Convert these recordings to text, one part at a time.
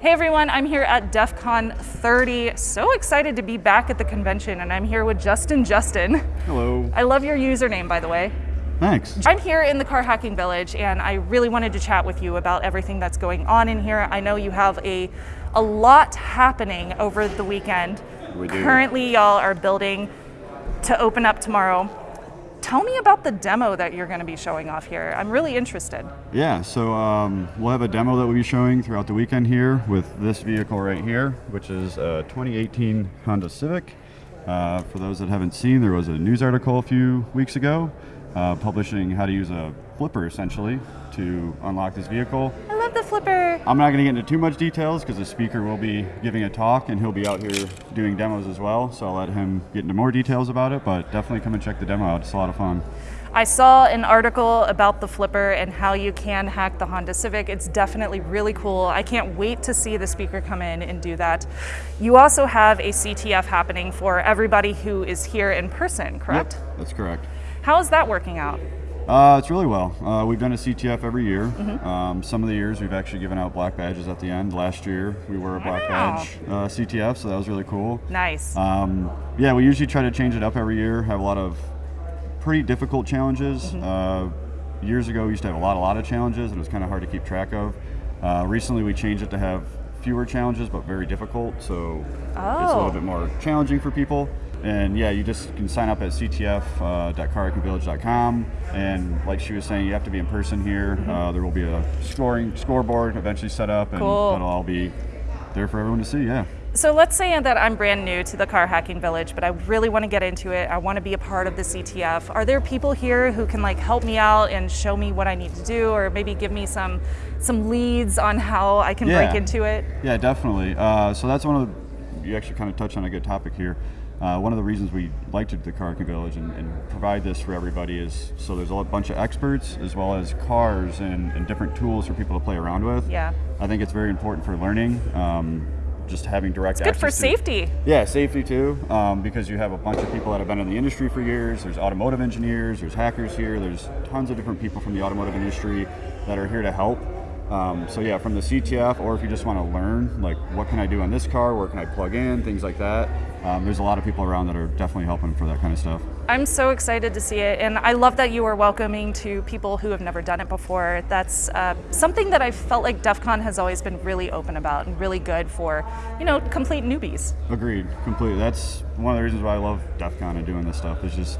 Hey everyone, I'm here at DEF CON 30. So excited to be back at the convention and I'm here with Justin Justin. Hello. I love your username by the way. Thanks. I'm here in the Car Hacking Village and I really wanted to chat with you about everything that's going on in here. I know you have a, a lot happening over the weekend. We do. Currently y'all are building to open up tomorrow. Tell me about the demo that you're going to be showing off here. I'm really interested. Yeah, so um, we'll have a demo that we'll be showing throughout the weekend here with this vehicle right here, which is a 2018 Honda Civic. Uh, for those that haven't seen, there was a news article a few weeks ago uh, publishing how to use a flipper essentially to unlock this vehicle. The flipper. I'm not going to get into too much details because the speaker will be giving a talk and he'll be out here doing demos as well. So I'll let him get into more details about it, but definitely come and check the demo out. It's a lot of fun. I saw an article about the flipper and how you can hack the Honda Civic. It's definitely really cool. I can't wait to see the speaker come in and do that. You also have a CTF happening for everybody who is here in person, correct? Yep, that's correct. How is that working out? Uh, it's really well. Uh, we've done a CTF every year. Mm-hmm. Um, some of the years we've actually given out black badges at the end. Last year we were a black Wow. badge uh, CTF, so that was really cool. Nice. Um, yeah, we usually try to change it up every year. Have a lot of pretty difficult challenges. Mm-hmm. Uh, years ago we used to have a lot, a lot of challenges, and it was kind of hard to keep track of. Uh, recently we changed it to have fewer challenges, but very difficult. So it's a Oh. little bit more challenging for people. And yeah, you just can sign up at ctf.carhackingvillage.com. And like she was saying, you have to be in person here. Uh, there will be a scoring scoreboard eventually set up, and Cool. that'll all be there for everyone to see. Yeah. So let's say that I'm brand new to the car hacking village, but I really want to get into it. I want to be a part of the CTF. Are there people here who can like help me out and show me what I need to do, or maybe give me some some leads on how I can break into it? Yeah, definitely. Uh, so that's one of the, you actually kind of touched on a good topic here. Uh, one of the reasons we like to do the Car Hacking Village and, and provide this for everybody is so there's a bunch of experts as well as cars and, and different tools for people to play around with. Yeah. I think it's very important for learning. Um, just having direct Good for to- safety. yeah, safety too, um, because you have a bunch of people that have been in the industry for years. There's automotive engineers, there's hackers here, there's tons of different people from the automotive industry that are here to help. Um, so yeah, from the CTF, or if you just want to learn, like what can I do on this car, where can I plug in, things like that. Um, there's a lot of people around that are definitely helping for that kind of stuff. I'm so excited to see it, and I love that you are welcoming to people who have never done it before. That's uh, something that I felt like DEF CON has always been really open about and really good for, you know, complete newbies. Agreed, completely. That's one of the reasons why I love DEF CON and doing this stuff. It's just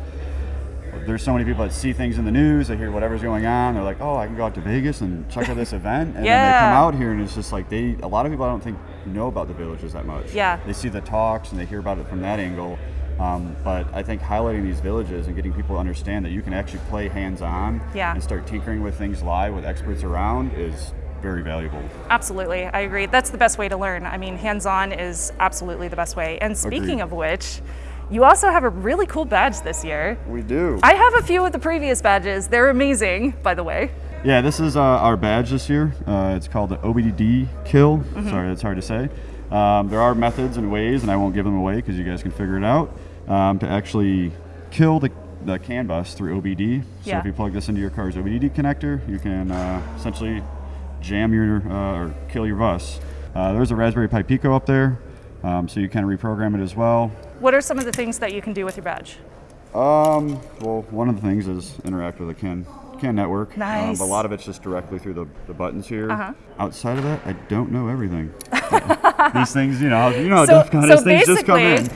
there's so many people that see things in the news, they hear whatever's going on, they're like, oh, I can go out to Vegas and check out this event, and then they come out here and it's just like they. A lot of people I don't think know about the villages that much. Yeah. They see the talks and they hear about it from that angle. Um, but I think highlighting these villages and getting people to understand that you can actually play hands-on Yeah. and start tinkering with things live with experts around is very valuable. Absolutely, I agree. That's the best way to learn. I mean, hands-on is absolutely the best way. And speaking Agreed. of which, you also have a really cool badge this year. We do. I have a few of the previous badges. They're amazing, by the way. Yeah, this is uh, our badge this year. Uh, it's called the OBDD kill. Mm-hmm. Sorry, that's hard to say. Um, there are methods and ways, and I won't give them away because you guys can figure it out, um, to actually kill the, the CAN bus through OBD. So Yeah. if you plug this into your car's OBD connector, you can uh, essentially jam your uh, or kill your bus. Uh, there's a Raspberry Pi Pico up there, um, so you can reprogram it as well. What are some of the things that you can do with your badge? Um, well, one of the things is interact with the CAN CAN network. Um, Nice. but a lot of it's just directly through the, the buttons here. Uh-huh. Outside of that, I don't know everything. These things, you know, you know, so, DEF CON so things just come in.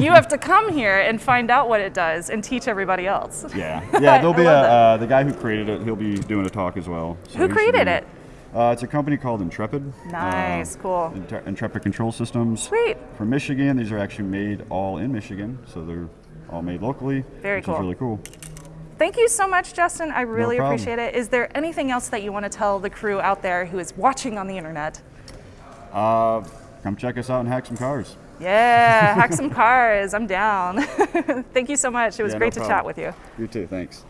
you have to come here and find out what it does and teach everybody else. Yeah, yeah. There'll be a uh, the guy who created it. He'll be doing a talk as well. So Who created it? Uh, it's a company called Intrepid. Nice, Uh, cool. Intre- Intrepid Control Systems. Sweet. From Michigan. These are actually made all in Michigan, so they're all made locally. Very which cool. Is really cool. Thank you so much, Justin. I really problem. appreciate it. Is there anything else that you want to tell the crew out there who is watching on the internet? Uh, come check us out and hack some cars. Yeah, hack some cars. I'm down. Thank you so much. It was Yeah, no great to problem. chat with you. You too. Thanks.